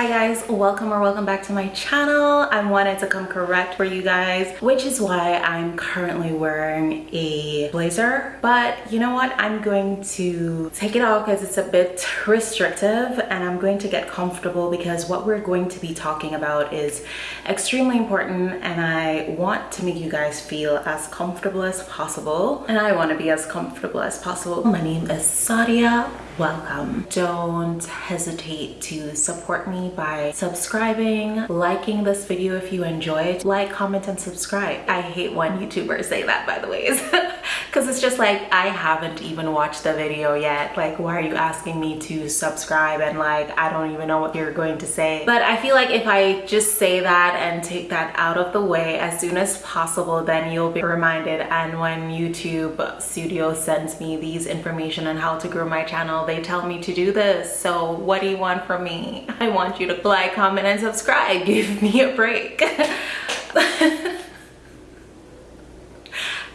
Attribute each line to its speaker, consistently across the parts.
Speaker 1: hi guys welcome or welcome back to my channel. I wanted to come correct for you guys which is why i'm currently wearing a blazer. But you know what? I'm going to take it off because it's a bit restrictive and i'm going to get comfortable because what we're going to be talking about is extremely important and i want to make you guys feel as comfortable as possible. And i want to be as comfortable as possible. My name is sadia welcome. Don't hesitate to support me by subscribing liking this video if you enjoy it. Like comment and subscribe. I hate when youtubers say that by the way because it's just like i haven't even watched the video yet. Like why are you asking me to subscribe? And like i don't even know what you're going to say. But i feel like if i just say that and take that out of the way as soon as possible then you'll be reminded. And when youtube studio sends me these information on how to grow my channel they tell me to do this so what do you want from me? I want you to like comment and subscribe. Give me a break.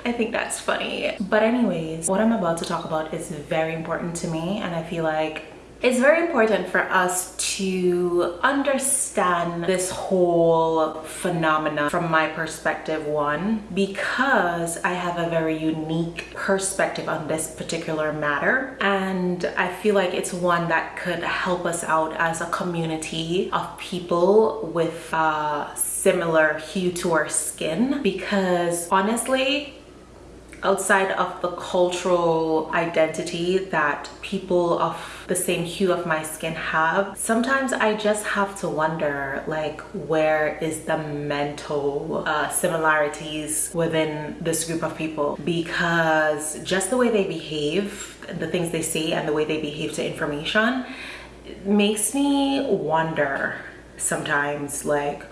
Speaker 1: I think that's funny. But anyways, what I'm about to talk about is very important to me and I feel like it's very important for us to understand this whole phenomena from my perspective one because I have a very unique perspective on this particular matter and I feel like it's one that could help us out as a community of people with a similar hue to our skin because honestly outside of the cultural identity that people of the same hue of my skin have sometimes i just have to wonder like where is the mental uh, similarities within this group of people? Because just the way they behave the things they say and the way they behave to information makes me wonder sometimes like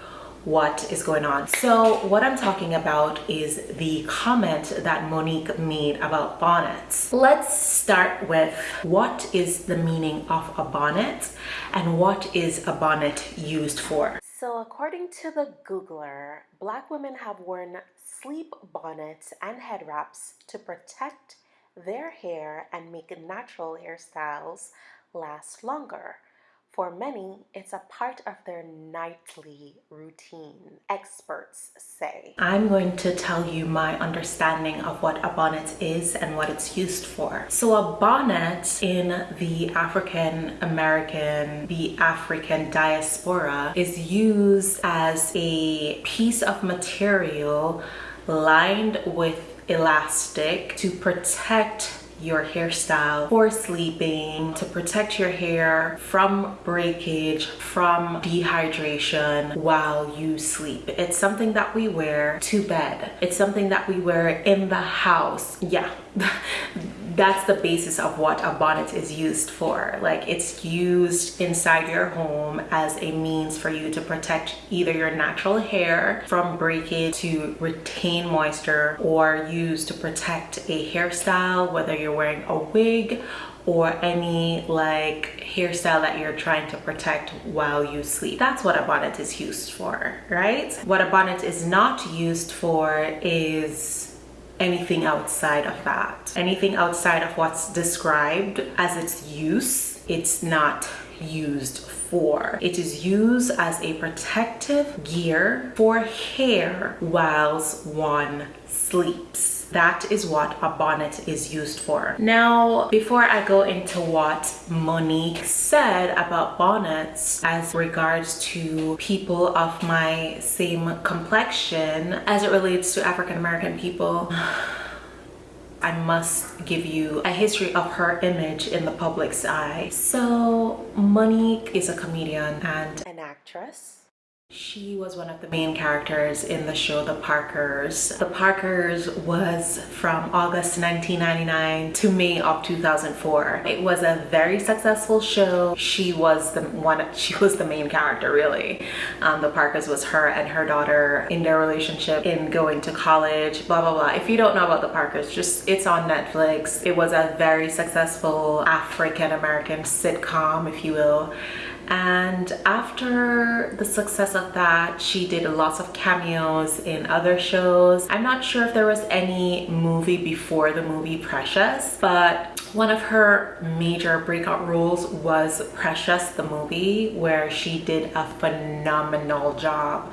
Speaker 1: what is going on. So what i'm talking about is the comment that monique made about bonnets. Let's start with what is the meaning of a bonnet and what is a bonnet used for? So according to the googler black women have worn sleep bonnets and head wraps to protect their hair and make natural hairstyles last longer for many, it's a part of their nightly routine, experts say. I'm going to tell you my understanding of what a bonnet is and what it's used for. So a bonnet in the African American, the African diaspora is used as a piece of material lined with elastic to protect your hairstyle for sleeping, to protect your hair from breakage, from dehydration while you sleep. It's something that we wear to bed. It's something that we wear in the house. Yeah. that's the basis of what a bonnet is used for like it's used inside your home as a means for you to protect either your natural hair from breakage to retain moisture or used to protect a hairstyle whether you're wearing a wig or any like hairstyle that you're trying to protect while you sleep. That's what a bonnet is used for, right? What a bonnet is not used for is anything outside of that. Anything outside of what's described as its use, it's not used for. It is used as a protective gear for hair whilst one sleeps that is what a bonnet is used for now before i go into what monique said about bonnets as regards to people of my same complexion as it relates to african american people I must give you a history of her image in the public's eye. So Monique is a comedian and an actress she was one of the main characters in the show The Parkers. The Parkers was from August 1999 to May of 2004. It was a very successful show. She was the one, she was the main character really. Um, the Parkers was her and her daughter in their relationship in going to college, blah, blah, blah. If you don't know about The Parkers, just it's on Netflix. It was a very successful African-American sitcom, if you will and after the success of that she did lots of cameos in other shows. I'm not sure if there was any movie before the movie precious but One of her major breakout roles was Precious the movie where she did a phenomenal job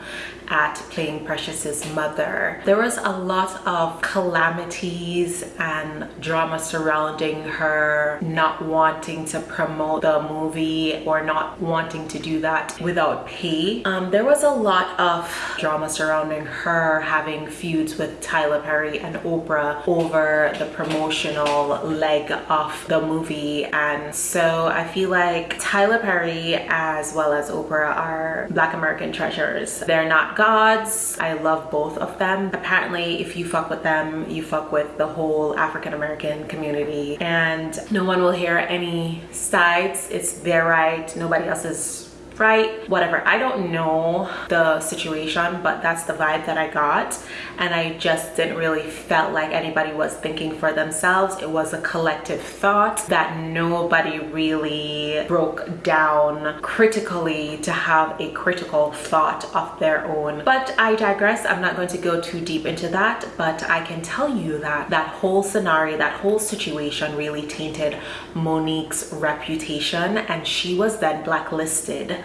Speaker 1: at playing Precious's mother. There was a lot of calamities and drama surrounding her not wanting to promote the movie or not wanting to do that without pay. Um, there was a lot of drama surrounding her having feuds with Tyler Perry and Oprah over the promotional leg of the movie and so I feel like Tyler Perry as well as Oprah are black American treasures. They're not gods. I love both of them. Apparently, if you fuck with them, you fuck with the whole African American community and no one will hear any sides. It's their right. Nobody else's right whatever. I don't know the situation but that's the vibe that i got. And i just didn't really felt like anybody was thinking for themselves. It was a collective thought that nobody really broke down critically to have a critical thought of their own. But i digress. I'm not going to go too deep into that. But i can tell you that that whole scenario that whole situation really tainted monique's reputation. And she was then blacklisted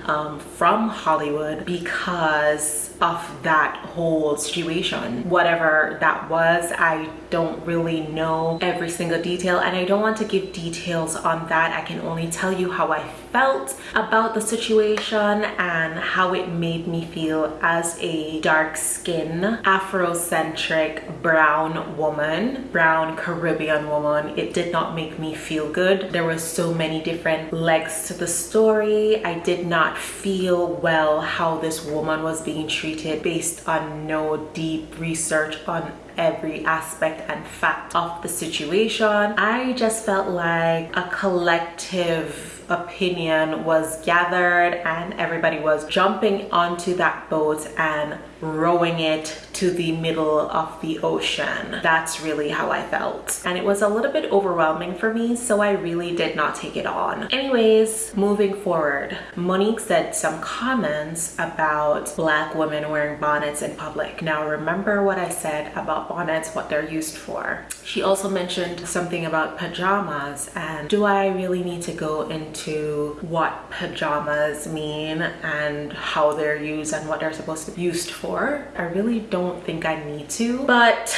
Speaker 1: um, from Hollywood because of that whole situation. Whatever that was, I don't really know every single detail and I don't want to give details on that. I can only tell you how I felt about the situation and how it made me feel as a dark-skinned, Afrocentric brown woman, brown Caribbean woman. It did not make me feel good. There were so many different legs to the story. I did not feel well how this woman was being treated based on no deep research on every aspect and fact of the situation. I just felt like a collective opinion was gathered and everybody was jumping onto that boat and rowing it to the middle of the ocean. That's really how I felt. And it was a little bit overwhelming for me, so I really did not take it on. Anyways, moving forward, Monique said some comments about black women wearing bonnets in public. Now remember what I said about bonnets, what they're used for. She also mentioned something about pajamas and do I really need to go into what pajamas mean and how they're used and what they're supposed to be used for? I really don't think I need to, but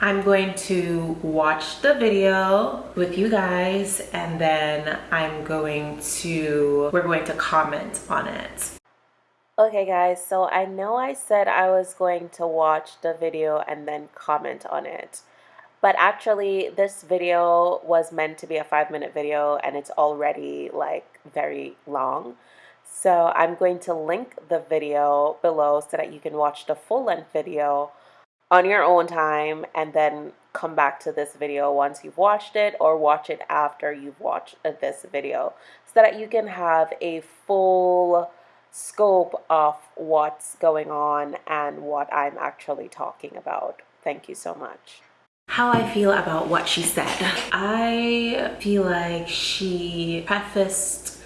Speaker 1: I'm going to watch the video with you guys and then I'm going to, we're going to comment on it. Okay guys, so I know I said I was going to watch the video and then comment on it. But actually, this video was meant to be a five minute video and it's already like very long. So I'm going to link the video below so that you can watch the full length video on your own time and then come back to this video once you've watched it or watch it after you've watched uh, this video so that you can have a full scope of what's going on and what I'm actually talking about. Thank you so much. How I feel about what she said. I feel like she prefaced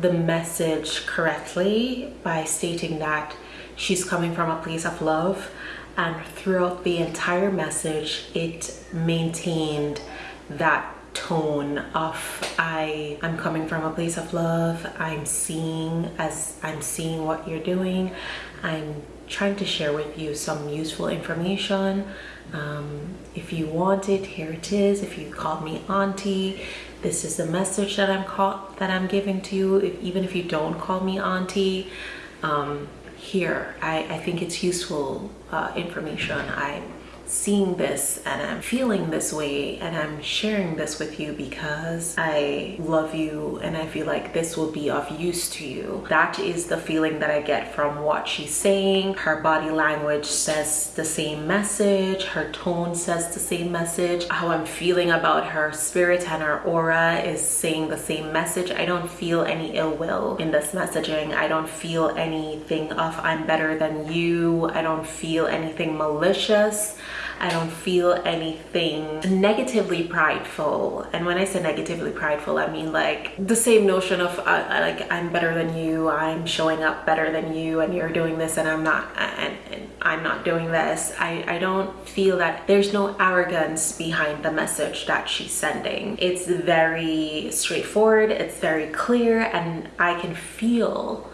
Speaker 1: the message correctly by stating that she's coming from a place of love and throughout the entire message it maintained that tone of I I'm coming from a place of love. I'm seeing as I'm seeing what you're doing. I'm trying to share with you some useful information. Um, if you want it here it is. If you call me auntie this is the message that I'm call that I'm giving to you. If, even if you don't call me auntie um, here I, I think it's useful uh, information. I seeing this and I'm feeling this way and I'm sharing this with you because I love you and I feel like this will be of use to you. That is the feeling that I get from what she's saying. Her body language says the same message. Her tone says the same message. How I'm feeling about her spirit and her aura is saying the same message. I don't feel any ill will in this messaging. I don't feel anything of I'm better than you. I don't feel anything malicious. I don't feel anything negatively prideful. And when I say negatively prideful, I mean like the same notion of uh, like I'm better than you, I'm showing up better than you, and you're doing this and I'm not, and, and I'm not doing this. I, I don't feel that there's no arrogance behind the message that she's sending. It's very straightforward, it's very clear, and I can feel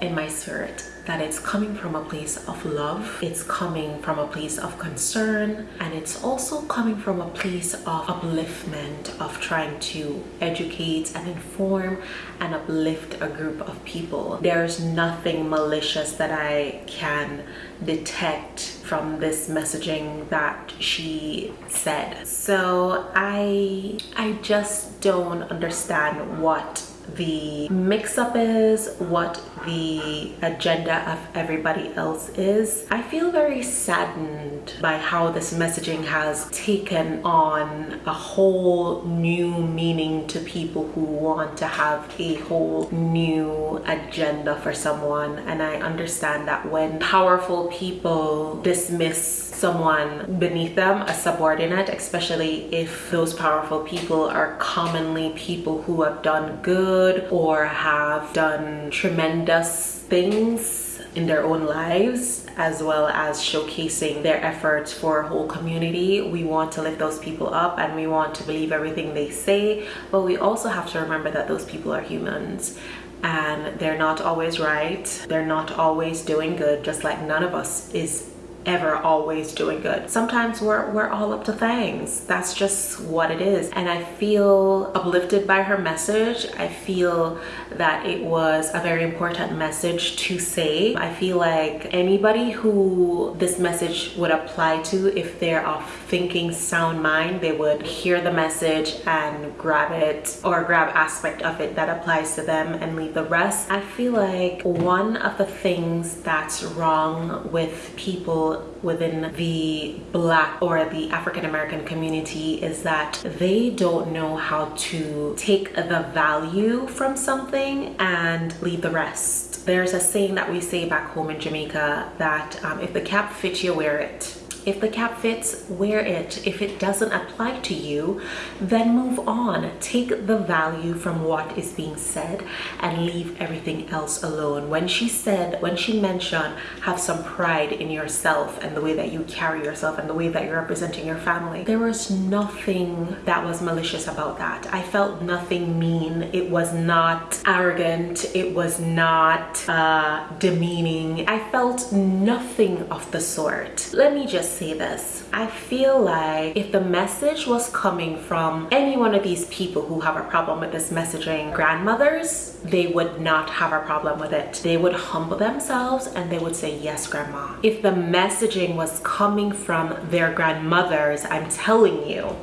Speaker 1: in my spirit that it's coming from a place of love, it's coming from a place of concern, and it's also coming from a place of upliftment, of trying to educate and inform and uplift a group of people. There's nothing malicious that I can detect from this messaging that she said. So I I just don't understand what the mix-up is, what the agenda of everybody else is. I feel very saddened by how this messaging has taken on a whole new meaning to people who want to have a whole new agenda for someone. And I understand that when powerful people dismiss someone beneath them, a subordinate, especially if those powerful people are commonly people who have done good or have done tremendous things in their own lives as well as showcasing their efforts for a whole community. We want to lift those people up and we want to believe everything they say but we also have to remember that those people are humans and they're not always right. They're not always doing good just like none of us is ever always doing good. Sometimes we're, we're all up to things. That's just what it is. And I feel uplifted by her message. I feel that it was a very important message to say. I feel like anybody who this message would apply to, if they're of thinking sound mind, they would hear the message and grab it or grab aspect of it that applies to them and leave the rest. I feel like one of the things that's wrong with people within the black or the African American community is that they don't know how to take the value from something and leave the rest. There's a saying that we say back home in Jamaica that um, if the cap fits you, wear it. If the cap fits, wear it. If it doesn't apply to you, then move on. Take the value from what is being said and leave everything else alone. When she said, when she mentioned, have some pride in yourself and the way that you carry yourself and the way that you're representing your family, there was nothing that was malicious about that. I felt nothing mean. It was not arrogant. It was not uh, demeaning. I felt nothing of the sort. Let me just say this. I feel like if the message was coming from any one of these people who have a problem with this messaging, grandmothers, they would not have a problem with it. They would humble themselves and they would say, yes, grandma. If the messaging was coming from their grandmothers, I'm telling you,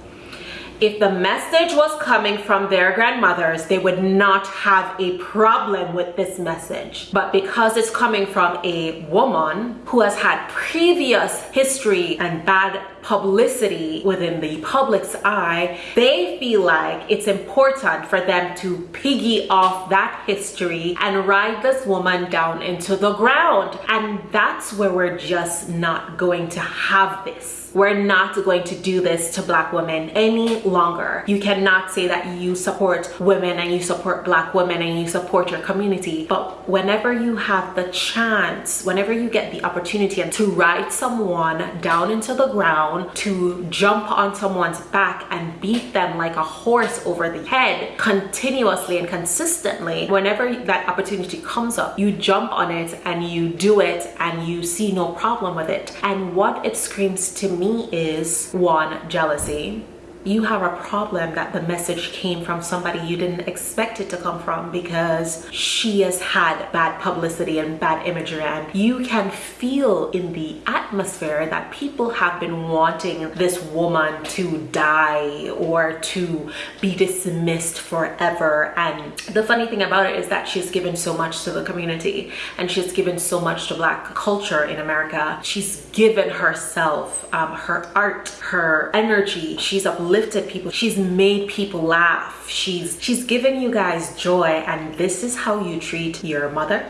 Speaker 1: if the message was coming from their grandmothers, they would not have a problem with this message. But because it's coming from a woman who has had previous history and bad publicity within the public's eye, they feel like it's important for them to piggy off that history and ride this woman down into the ground. And that's where we're just not going to have this we're not going to do this to black women any longer. You cannot say that you support women and you support black women and you support your community. But whenever you have the chance, whenever you get the opportunity and to ride someone down into the ground, to jump on someone's back and beat them like a horse over the head continuously and consistently, whenever that opportunity comes up, you jump on it and you do it and you see no problem with it. And what it screams to me is one, jealousy you have a problem that the message came from somebody you didn't expect it to come from because she has had bad publicity and bad imagery and you can feel in the atmosphere that people have been wanting this woman to die or to be dismissed forever. And the funny thing about it is that she's given so much to the community and she's given so much to black culture in America. She's given herself um, her art her energy. She's uplifted lifted people she's made people laugh she's she's given you guys joy and this is how you treat your mother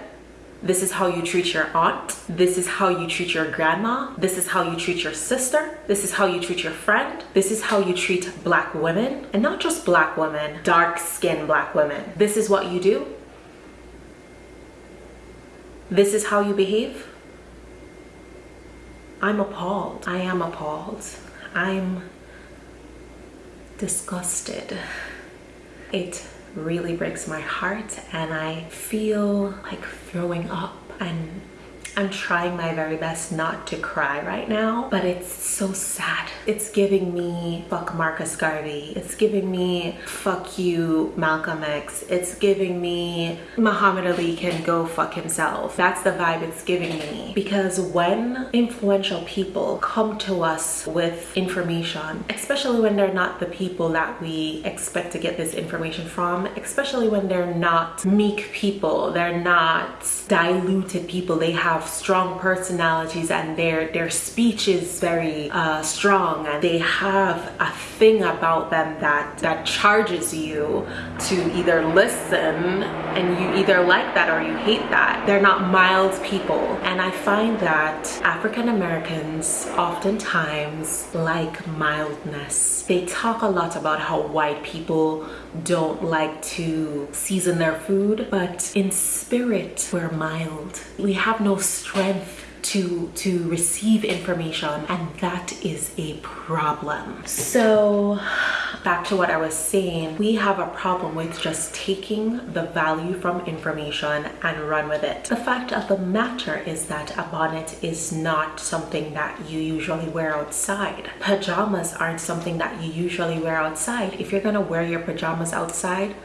Speaker 1: This is how you treat your aunt. This is how you treat your grandma. This is how you treat your sister. This is how you treat your friend. This is how you treat black women. And not just black women, dark skinned black women. This is what you do. This is how you behave. I'm appalled. I am appalled. I'm disgusted. It really breaks my heart and I feel like throwing up and I'm trying my very best not to cry right now, but it's so sad. It's giving me fuck Marcus Garvey. It's giving me fuck you Malcolm X. It's giving me Muhammad Ali can go fuck himself. That's the vibe it's giving me. Because when influential people come to us with information, especially when they're not the people that we expect to get this information from, especially when they're not meek people, they're not diluted people, they have strong personalities and their their speech is very uh, strong and they have a thing about them that that charges you to either listen and you either like that or you hate that. They're not mild people. And I find that African Americans oftentimes like mildness. They talk a lot about how white people don't like to season their food but in spirit we're mild. We have no strength to to receive information and that is a problem. So back to what i was saying we have a problem with just taking the value from information and run with it. The fact of the matter is that a bonnet is not something that you usually wear outside. Pajamas aren't something that you usually wear outside. If you're gonna wear your pajamas outside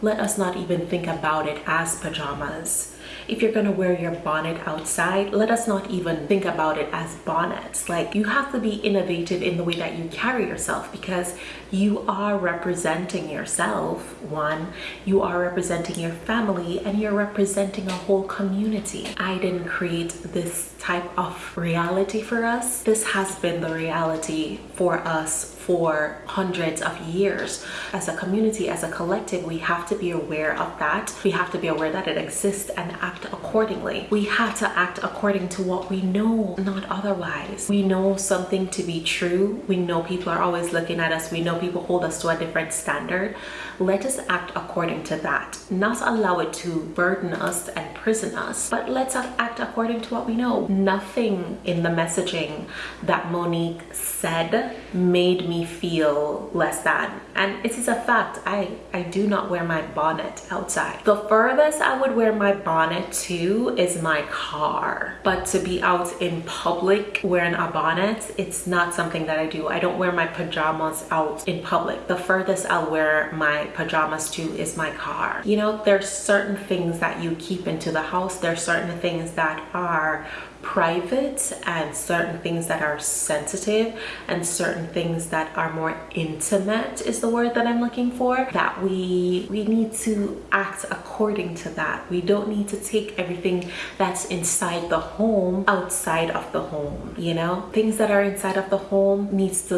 Speaker 1: let us not even think about it as pajamas if you're gonna wear your bonnet outside let us not even think about it as bonnets. Like you have to be innovative in the way that you carry yourself because you are representing yourself one. You are representing your family and you're representing a whole community. I didn't create this type of reality for us. This has been the reality for us for hundreds of years. As a community, as a collective, we have to be aware of that. We have to be aware that it exists and act accordingly. We have to act according to what we know, not otherwise. We know something to be true. We know people are always looking at us. We know people hold us to a different standard. Let us act according to that. Not allow it to burden us and prison us, but let's act according to what we know. Nothing in the messaging that Monique said made feel less than. And it is a fact, I, I do not wear my bonnet outside. The furthest I would wear my bonnet to is my car. But to be out in public wearing a bonnet, it's not something that I do. I don't wear my pajamas out in public. The furthest I'll wear my pajamas to is my car. You know, there's certain things that you keep into the house. There's certain things that are private and certain things that are sensitive and certain things that are more intimate is the word that I'm looking for that we we need to act according to that. We don't need to take everything that's inside the home outside of the home you know? Things that are inside of the home needs to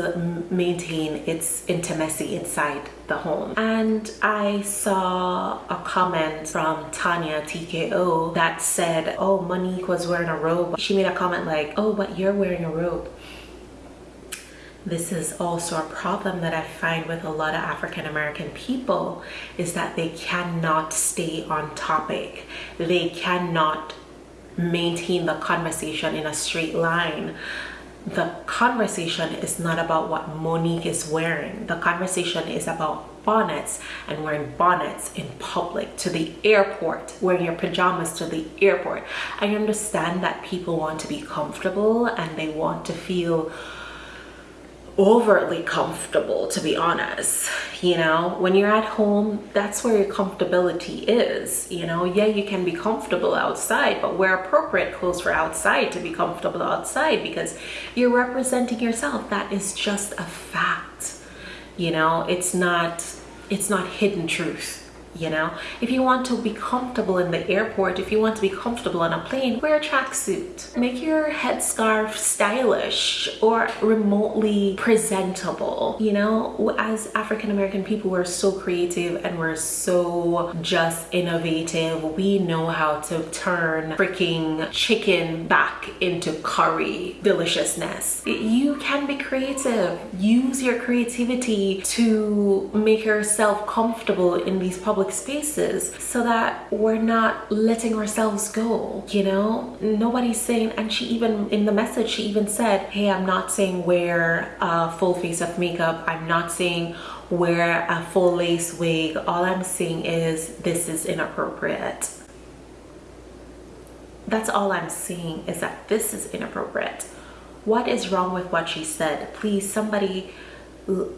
Speaker 1: maintain its intimacy inside the home. And I saw a comment from Tanya TKO that said oh Monique was wearing a robe. She made a comment like oh but you're wearing a robe. This is also a problem that I find with a lot of African American people is that they cannot stay on topic. They cannot maintain the conversation in a straight line the conversation is not about what Monique is wearing. The conversation is about bonnets and wearing bonnets in public to the airport, wearing your pajamas to the airport. I understand that people want to be comfortable and they want to feel overtly comfortable to be honest. You know when you're at home that's where your comfortability is. You know yeah you can be comfortable outside but wear appropriate clothes for outside to be comfortable outside because you're representing yourself. That is just a fact. You know it's not it's not hidden truth you know? If you want to be comfortable in the airport if you want to be comfortable on a plane wear a tracksuit. Make your headscarf stylish or remotely presentable you know? As african american people we're so creative and we're so just innovative. We know how to turn freaking chicken back into curry deliciousness. You can be creative. Use your creativity to make yourself comfortable in these public public spaces so that we're not letting ourselves go you know? Nobody's saying and she even in the message she even said hey i'm not saying wear a full face of makeup. I'm not saying wear a full lace wig. All i'm saying is this is inappropriate. That's all i'm saying is that this is inappropriate. What is wrong with what she said? Please somebody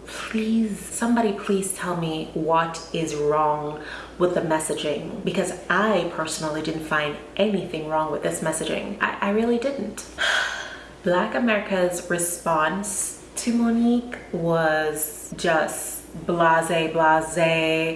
Speaker 1: please somebody please tell me what is wrong with the messaging because I personally didn't find anything wrong with this messaging. I, I really didn't. Black America's response to Monique was just blase blase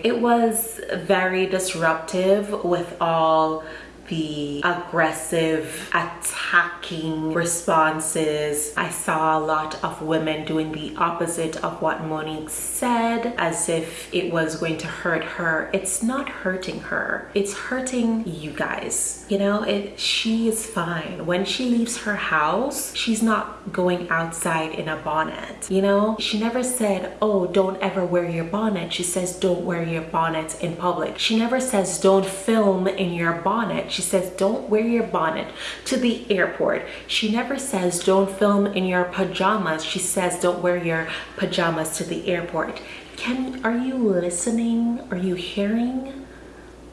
Speaker 1: it was very disruptive with all the aggressive attacking responses. I saw a lot of women doing the opposite of what monique said as if it was going to hurt her. It's not hurting her. It's hurting you guys. You know it she is fine. When she leaves her house she's not going outside in a bonnet. You know she never said oh don't ever wear your bonnet. She says don't wear your bonnet in public. She never says don't film in your bonnet she says don't wear your bonnet to the airport. She never says don't film in your pajamas. She says don't wear your pajamas to the airport. Can are you listening? Are you hearing?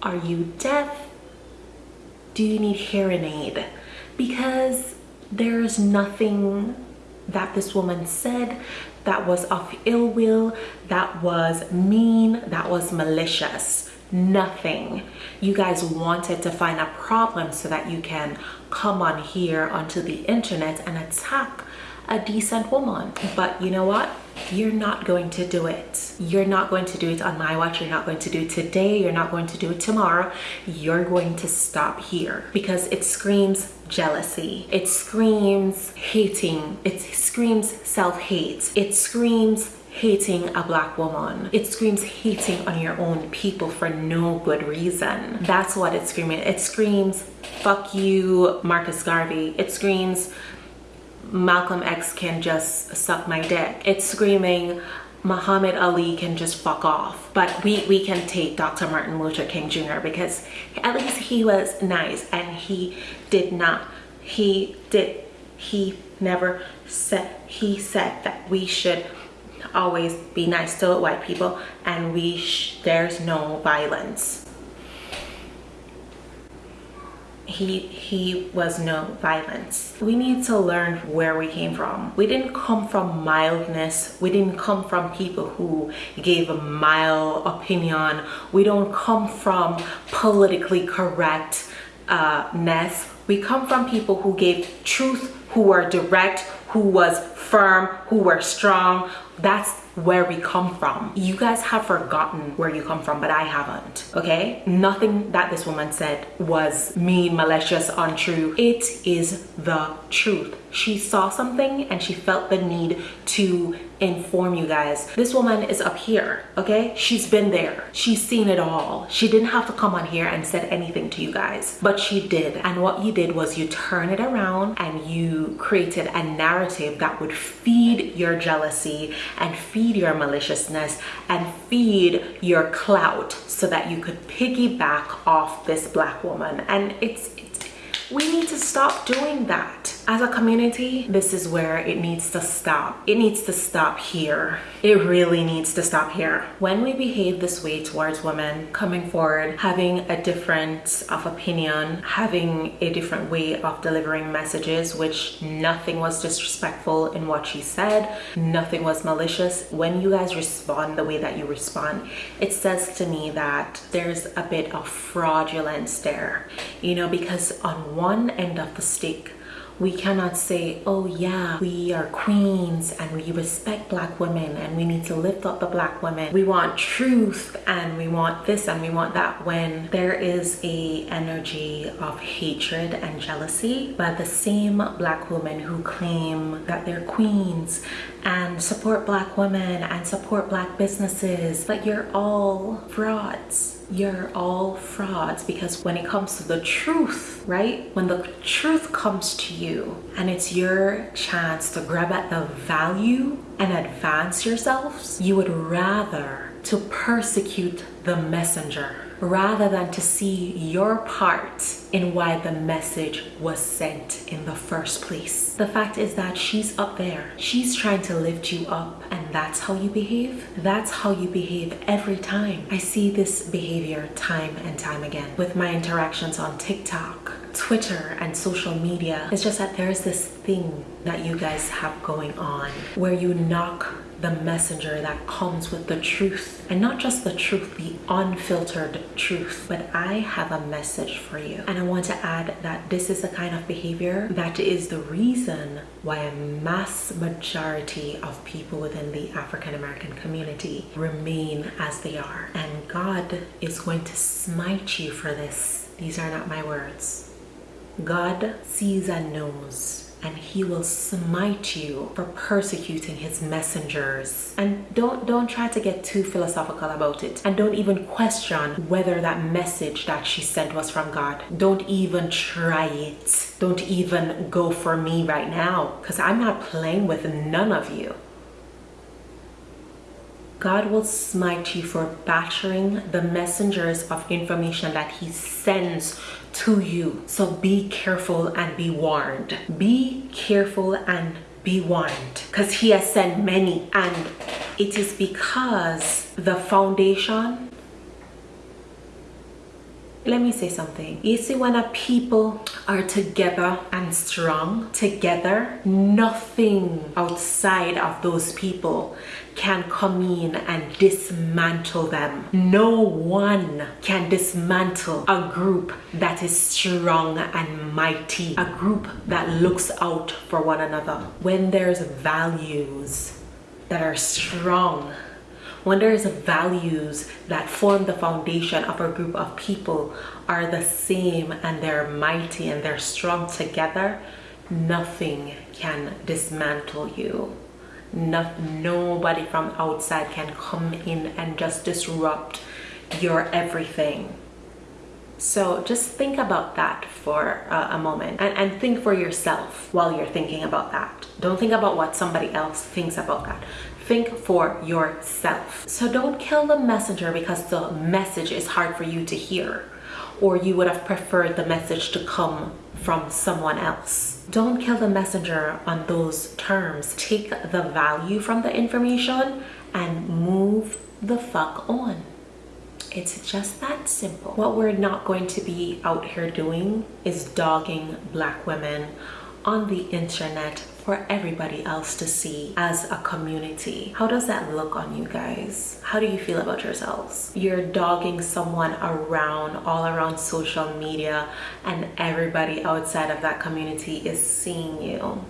Speaker 1: Are you deaf? Do you need hearing aid? Because there's nothing that this woman said that was of ill will that was mean that was malicious nothing. You guys wanted to find a problem so that you can come on here onto the internet and attack a decent woman. But you know what? You're not going to do it. You're not going to do it on my watch. You're not going to do it today. You're not going to do it tomorrow. You're going to stop here because it screams jealousy. It screams hating. It screams self-hate. It screams hating a black woman. It screams hating on your own people for no good reason. That's what it's screaming. It screams, fuck you, Marcus Garvey. It screams, Malcolm X can just suck my dick. It's screaming, Muhammad Ali can just fuck off. But we, we can take Dr. Martin Luther King Jr. because at least he was nice and he did not, he did, he never said, he said that we should always be nice to white people and we there's no violence. He he was no violence. We need to learn where we came from. We didn't come from mildness. We didn't come from people who gave a mild opinion. We don't come from politically correct uh, mess. We come from people who gave truth who were direct who was firm who were strong that's where we come from. You guys have forgotten where you come from but i haven't okay? Nothing that this woman said was mean malicious untrue. It is the truth she saw something and she felt the need to inform you guys. This woman is up here okay? She's been there. She's seen it all. She didn't have to come on here and said anything to you guys but she did. And what you did was you turn it around and you created a narrative that would feed your jealousy and feed your maliciousness and feed your clout so that you could piggyback off this black woman. And it's we need to stop doing that as a community this is where it needs to stop. It needs to stop here. It really needs to stop here. When we behave this way towards women coming forward having a different of opinion having a different way of delivering messages which nothing was disrespectful in what she said nothing was malicious when you guys respond the way that you respond it says to me that there's a bit of fraudulence there. You know because on one end of the stick we cannot say oh yeah we are queens and we respect black women and we need to lift up the black women. We want truth and we want this and we want that when there is a energy of hatred and jealousy by the same black women who claim that they're queens and support black women and support black businesses. But you're all frauds you're all frauds because when it comes to the truth right? When the truth comes to you and it's your chance to grab at the value and advance yourselves you would rather to persecute the messenger rather than to see your part in why the message was sent in the first place. The fact is that she's up there. She's trying to lift you up and that's how you behave. That's how you behave every time. I see this behavior time and time again with my interactions on TikTok, Twitter and social media. It's just that there's this thing that you guys have going on where you knock the messenger that comes with the truth. And not just the truth the unfiltered truth. But i have a message for you. And i want to add that this is the kind of behavior that is the reason why a mass majority of people within the african american community remain as they are. And god is going to smite you for this. These are not my words. God sees and knows and he will smite you for persecuting his messengers. And don't don't try to get too philosophical about it. And don't even question whether that message that she sent was from god. Don't even try it. Don't even go for me right now because i'm not playing with none of you. God will smite you for battering the messengers of information that he sends to you. So be careful and be warned. Be careful and be warned because he has sent many and it is because the foundation let me say something. You see when a people are together and strong together nothing outside of those people can come in and dismantle them. No one can dismantle a group that is strong and mighty a group that looks out for one another. When there's values that are strong when there's values that form the foundation of a group of people are the same and they're mighty and they're strong together, nothing can dismantle you. No, nobody from outside can come in and just disrupt your everything. So just think about that for a moment and, and think for yourself while you're thinking about that. Don't think about what somebody else thinks about that think for yourself. So don't kill the messenger because the message is hard for you to hear or you would have preferred the message to come from someone else. Don't kill the messenger on those terms. Take the value from the information and move the fuck on. It's just that simple. What we're not going to be out here doing is dogging black women on the internet for everybody else to see as a community. How does that look on you guys? How do you feel about yourselves? You're dogging someone around, all around social media, and everybody outside of that community is seeing you.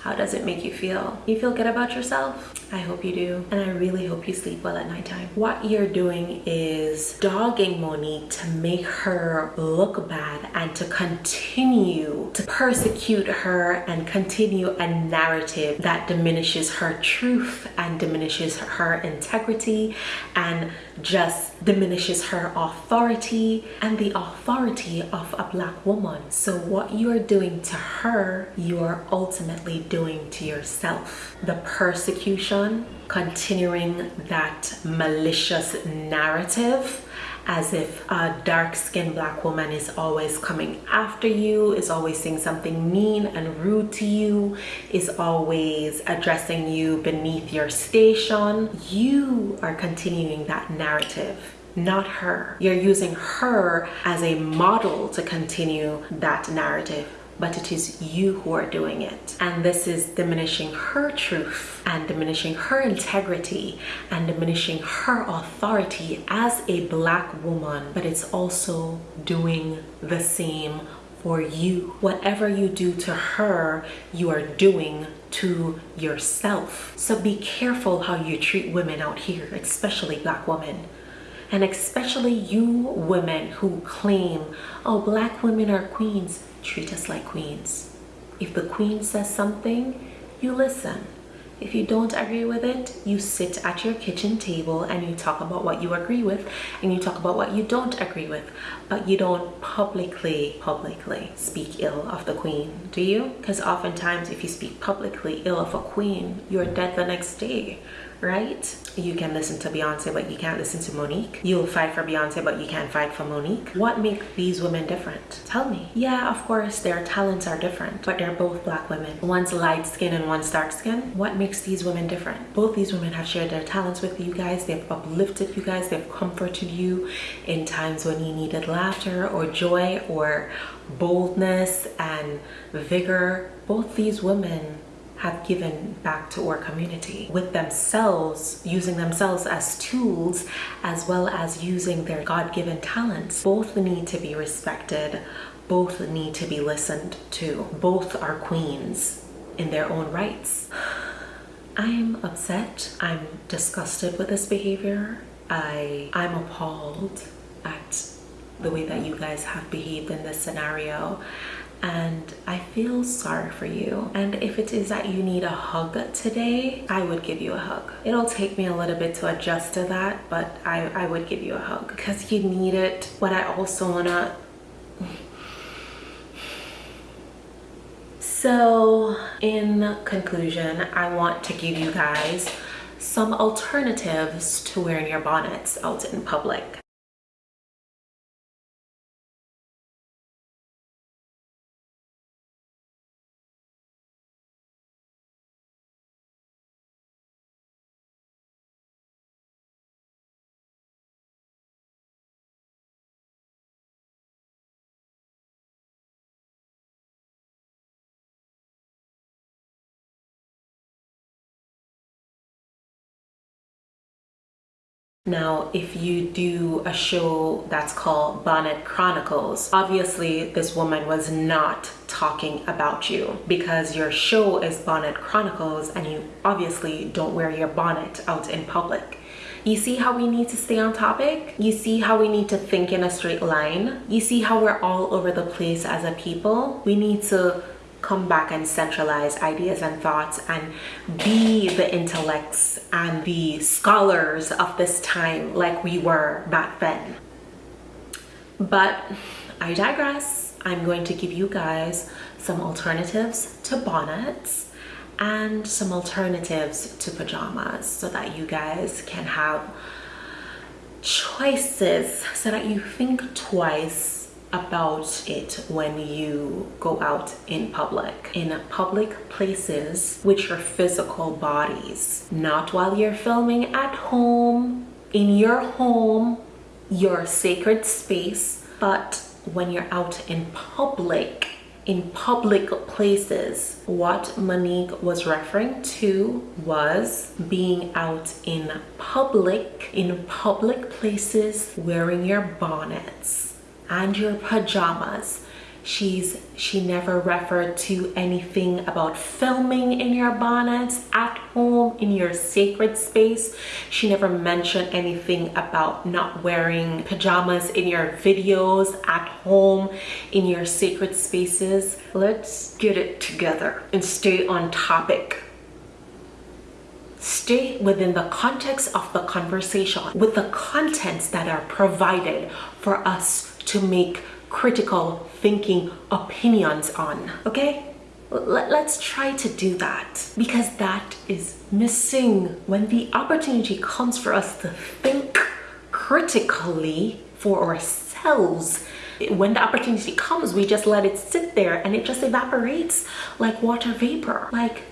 Speaker 1: How does it make you feel? You feel good about yourself? I hope you do. And I really hope you sleep well at nighttime. What you're doing is dogging Monique to make her look bad and to continue to persecute her and continue a narrative that diminishes her truth and diminishes her integrity and just diminishes her authority and the authority of a black woman. So what you are doing to her, you are ultimately doing to yourself. The persecution continuing that malicious narrative as if a dark-skinned black woman is always coming after you, is always saying something mean and rude to you, is always addressing you beneath your station. You are continuing that narrative not her. You're using her as a model to continue that narrative but it is you who are doing it. And this is diminishing her truth and diminishing her integrity and diminishing her authority as a black woman, but it's also doing the same for you. Whatever you do to her, you are doing to yourself. So be careful how you treat women out here, especially black women. And especially you women who claim, oh, black women are queens, treat us like queens. If the queen says something, you listen. If you don't agree with it, you sit at your kitchen table and you talk about what you agree with and you talk about what you don't agree with, but you don't publicly, publicly speak ill of the queen, do you? Because oftentimes if you speak publicly ill of a queen, you're dead the next day right? You can listen to Beyonce, but you can't listen to Monique. You'll fight for Beyonce, but you can't fight for Monique. What makes these women different? Tell me. Yeah, of course, their talents are different, but they're both black women. One's light skin and one's dark skin. What makes these women different? Both these women have shared their talents with you guys. They've uplifted you guys. They've comforted you in times when you needed laughter or joy or boldness and vigor. Both these women have given back to our community with themselves, using themselves as tools, as well as using their God-given talents. Both need to be respected. Both need to be listened to. Both are queens in their own rights. I'm upset. I'm disgusted with this behavior. I, I'm appalled at the way that you guys have behaved in this scenario and I feel sorry for you. And if it is that you need a hug today, I would give you a hug. It'll take me a little bit to adjust to that, but I, I would give you a hug because you need it. But I also wanna So in conclusion, I want to give you guys some alternatives to wearing your bonnets out in public. Now, if you do a show that's called Bonnet Chronicles, obviously this woman was not talking about you because your show is Bonnet Chronicles and you obviously don't wear your bonnet out in public. You see how we need to stay on topic? You see how we need to think in a straight line? You see how we're all over the place as a people? We need to come back and centralize ideas and thoughts and be the intellects and the scholars of this time like we were back then. But I digress. I'm going to give you guys some alternatives to bonnets and some alternatives to pajamas so that you guys can have choices so that you think twice about it when you go out in public. In public places with your physical bodies not while you're filming at home in your home your sacred space but when you're out in public in public places. What Monique was referring to was being out in public in public places wearing your bonnets and your pajamas. She's she never referred to anything about filming in your bonnets at home in your sacred space. She never mentioned anything about not wearing pajamas in your videos at home in your sacred spaces. Let's get it together and stay on topic. Stay within the context of the conversation with the contents that are provided for us to make critical thinking opinions on okay? Let's try to do that because that is missing. When the opportunity comes for us to think critically for ourselves when the opportunity comes we just let it sit there and it just evaporates like water vapor. Like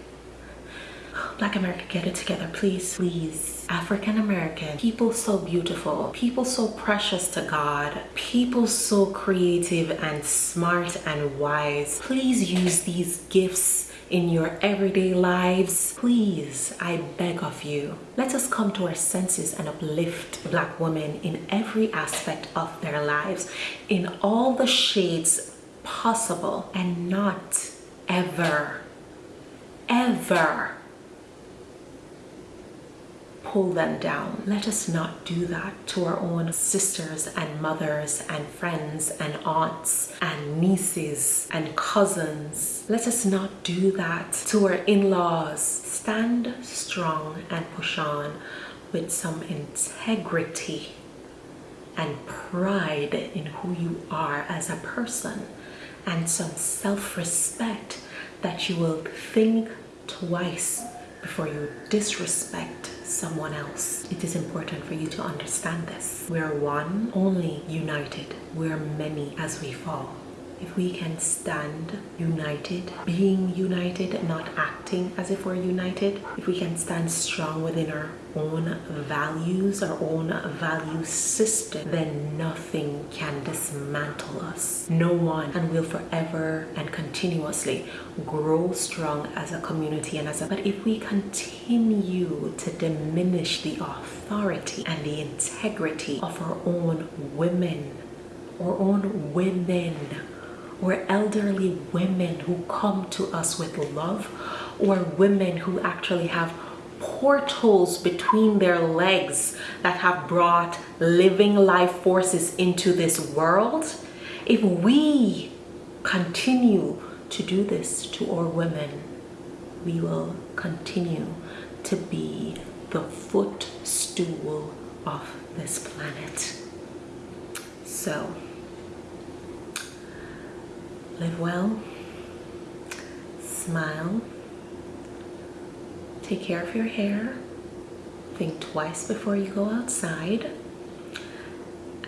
Speaker 1: black america get it together please please African American, people so beautiful, people so precious to God, people so creative and smart and wise. Please use these gifts in your everyday lives. Please, I beg of you, let us come to our senses and uplift black women in every aspect of their lives, in all the shades possible and not ever, ever pull them down. Let us not do that to our own sisters and mothers and friends and aunts and nieces and cousins. Let us not do that to our in-laws. Stand strong and push on with some integrity and pride in who you are as a person and some self-respect that you will think twice before you disrespect someone else. It is important for you to understand this. We're one, only united. We're many as we fall if we can stand united, being united, not acting as if we're united, if we can stand strong within our own values, our own value system, then nothing can dismantle us. No one, and we'll forever and continuously grow strong as a community and as a. But if we continue to diminish the authority and the integrity of our own women, our own women, or elderly women who come to us with love or women who actually have portals between their legs that have brought living life forces into this world. If we continue to do this to our women we will continue to be the footstool of this planet. So live well, smile, take care of your hair, think twice before you go outside,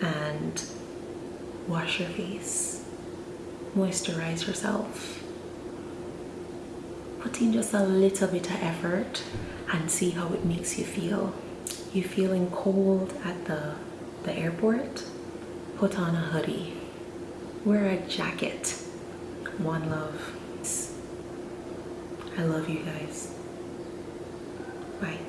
Speaker 1: and wash your face, moisturize yourself. Put in just a little bit of effort and see how it makes you feel. You feeling cold at the, the airport? Put on a hoodie. Wear a jacket one love. I love you guys. Bye.